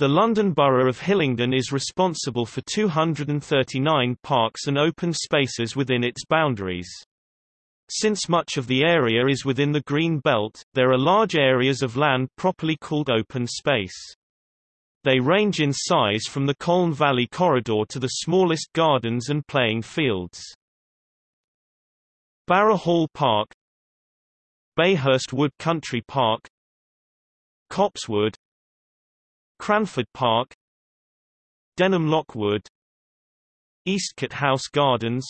The London Borough of Hillingdon is responsible for 239 parks and open spaces within its boundaries. Since much of the area is within the Green Belt, there are large areas of land properly called open space. They range in size from the Colne Valley Corridor to the smallest gardens and playing fields. Barra Hall Park Bayhurst Wood Country Park Copsewood Cranford Park Denham Lockwood Eastcote House Gardens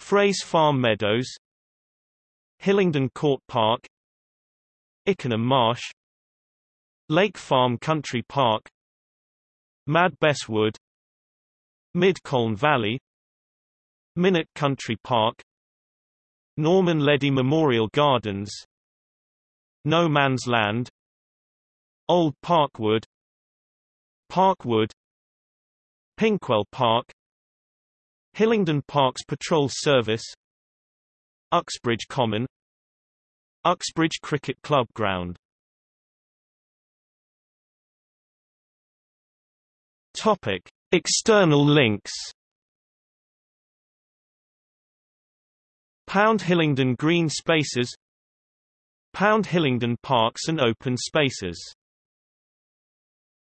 Frays Farm Meadows Hillingdon Court Park Ickenham Marsh Lake Farm Country Park Mad Bess Wood Mid Colne Valley Minet Country Park Norman Leddy Memorial Gardens No Man's Land Old Parkwood Parkwood Pinkwell Park Hillingdon Parks Patrol Service Uxbridge Common Uxbridge Cricket Club Ground Topic: External links. Pound Hillingdon Green Spaces Pound Hillingdon Parks and Open Spaces